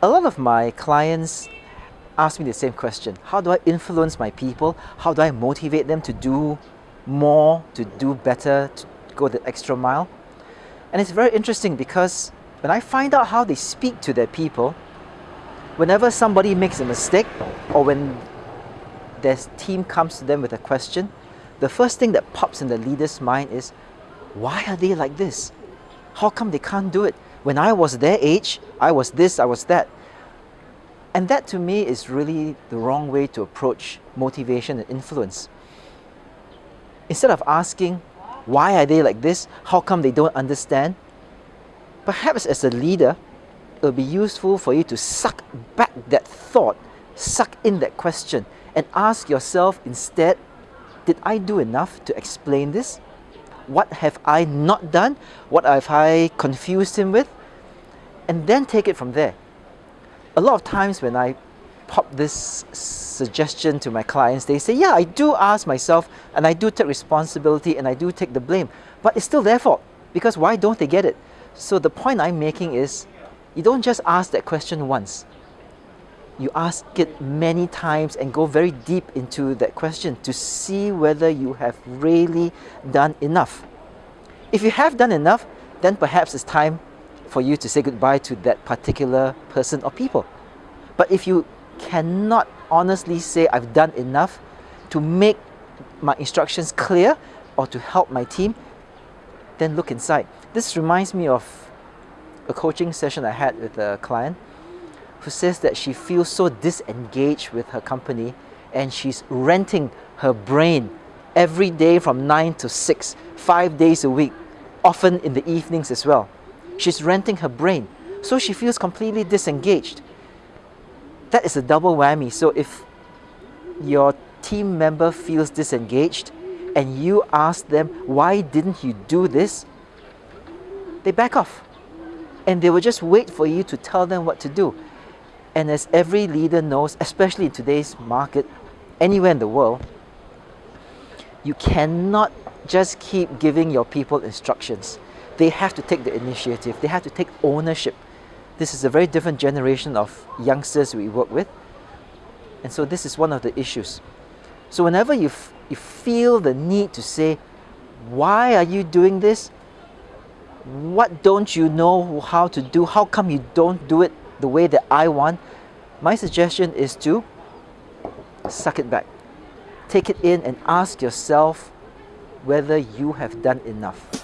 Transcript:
A lot of my clients ask me the same question. How do I influence my people? How do I motivate them to do more, to do better, to go the extra mile? And it's very interesting because when I find out how they speak to their people, whenever somebody makes a mistake or when their team comes to them with a question, the first thing that pops in the leader's mind is, why are they like this? How come they can't do it? When I was their age, I was this, I was that. And that to me is really the wrong way to approach motivation and influence. Instead of asking, why are they like this? How come they don't understand? Perhaps as a leader, it will be useful for you to suck back that thought, suck in that question, and ask yourself instead, did I do enough to explain this? What have I not done? What have I confused him with? And then take it from there. A lot of times when I pop this suggestion to my clients, they say, yeah, I do ask myself and I do take responsibility and I do take the blame, but it's still their fault because why don't they get it? So the point I'm making is you don't just ask that question once. You ask it many times and go very deep into that question to see whether you have really done enough. If you have done enough, then perhaps it's time for you to say goodbye to that particular person or people. But if you cannot honestly say I've done enough to make my instructions clear or to help my team, then look inside. This reminds me of a coaching session I had with a client who says that she feels so disengaged with her company and she's renting her brain every day from 9 to 6, five days a week, often in the evenings as well. She's renting her brain. So she feels completely disengaged that is a double whammy. So if your team member feels disengaged and you ask them, why didn't you do this? They back off and they will just wait for you to tell them what to do. And as every leader knows, especially in today's market, anywhere in the world, you cannot just keep giving your people instructions. They have to take the initiative. They have to take ownership this is a very different generation of youngsters we work with. And so this is one of the issues. So whenever you, you feel the need to say, why are you doing this? What don't you know how to do? How come you don't do it the way that I want? My suggestion is to suck it back. Take it in and ask yourself whether you have done enough.